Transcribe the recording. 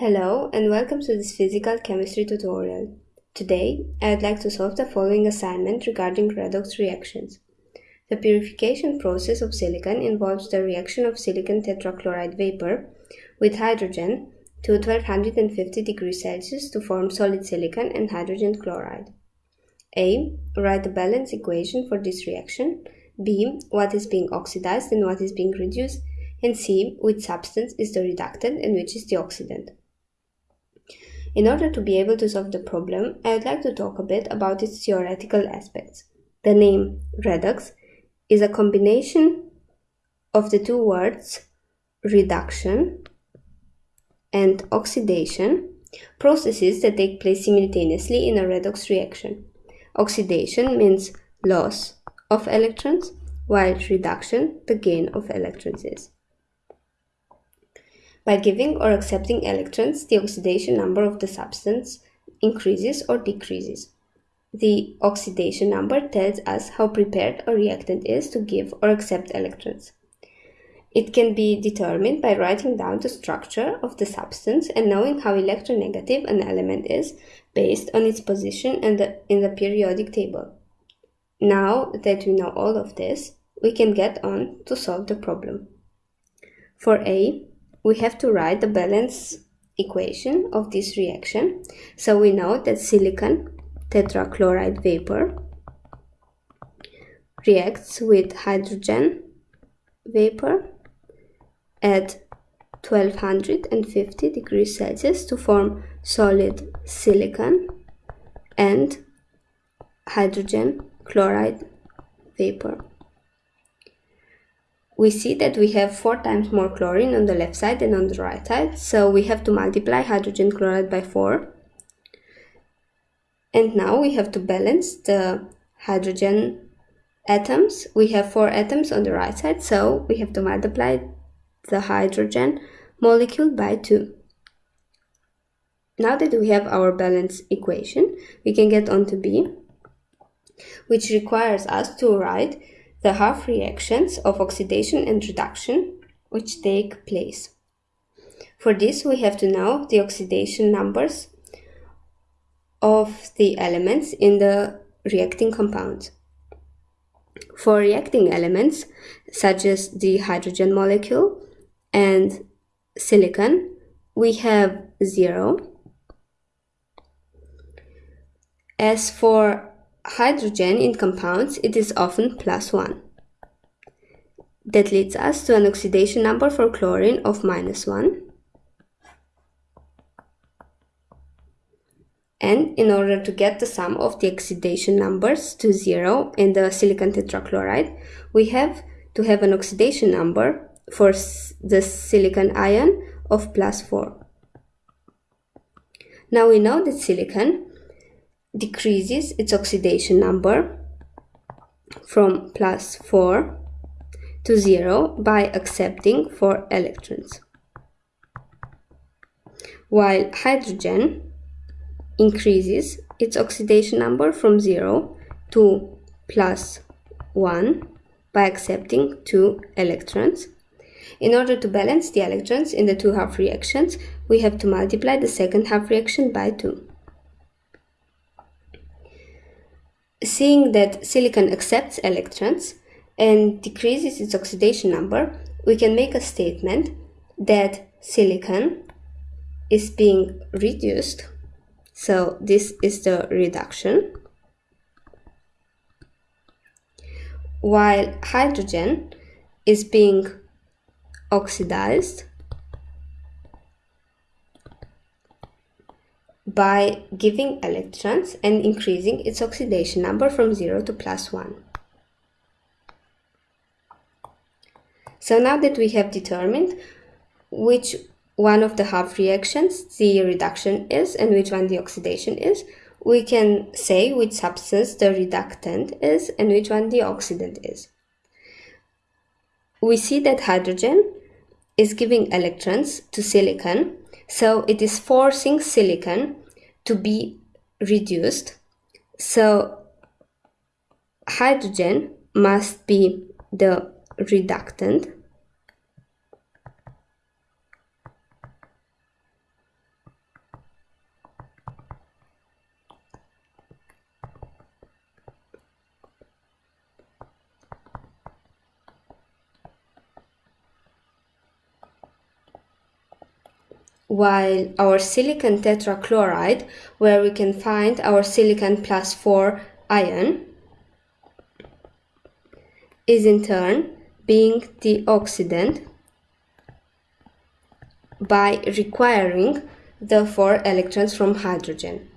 Hello and welcome to this physical chemistry tutorial. Today, I would like to solve the following assignment regarding redox reactions. The purification process of silicon involves the reaction of silicon tetrachloride vapor with hydrogen to 1250 degrees Celsius to form solid silicon and hydrogen chloride. A. Write the balance equation for this reaction. B. What is being oxidized and what is being reduced. And C. Which substance is the reductant and which is the oxidant. In order to be able to solve the problem, I would like to talk a bit about its theoretical aspects. The name redox is a combination of the two words reduction and oxidation, processes that take place simultaneously in a redox reaction. Oxidation means loss of electrons, while reduction the gain of electrons is. By giving or accepting electrons, the oxidation number of the substance increases or decreases. The oxidation number tells us how prepared a reactant is to give or accept electrons. It can be determined by writing down the structure of the substance and knowing how electronegative an element is based on its position in the, in the periodic table. Now that we know all of this, we can get on to solve the problem. For A, we have to write the balance equation of this reaction. So we know that silicon tetrachloride vapor reacts with hydrogen vapor at 1250 degrees Celsius to form solid silicon and hydrogen chloride vapor we see that we have four times more chlorine on the left side than on the right side. So we have to multiply hydrogen chloride by 4. And now we have to balance the hydrogen atoms. We have 4 atoms on the right side, so we have to multiply the hydrogen molecule by 2. Now that we have our balance equation, we can get on to B, which requires us to write the half reactions of oxidation and reduction which take place. For this we have to know the oxidation numbers of the elements in the reacting compounds. For reacting elements such as the hydrogen molecule and silicon, we have 0. As for hydrogen in compounds, it is often plus 1. That leads us to an oxidation number for chlorine of minus 1. And in order to get the sum of the oxidation numbers to 0 in the silicon tetrachloride, we have to have an oxidation number for the silicon ion of plus 4. Now we know that silicon decreases its oxidation number from plus 4 to 0 by accepting 4 electrons. While hydrogen increases its oxidation number from 0 to plus 1 by accepting 2 electrons. In order to balance the electrons in the two half reactions, we have to multiply the second half reaction by 2. Seeing that silicon accepts electrons and decreases its oxidation number, we can make a statement that silicon is being reduced. So this is the reduction. While hydrogen is being oxidized by giving electrons and increasing its oxidation number from 0 to plus 1. So now that we have determined which one of the half reactions the reduction is and which one the oxidation is, we can say which substance the reductant is and which one the oxidant is. We see that hydrogen is giving electrons to silicon, so it is forcing silicon to be reduced. So hydrogen must be the reductant while our silicon tetrachloride, where we can find our silicon plus 4 ion, is in turn being the oxidant by requiring the 4 electrons from hydrogen.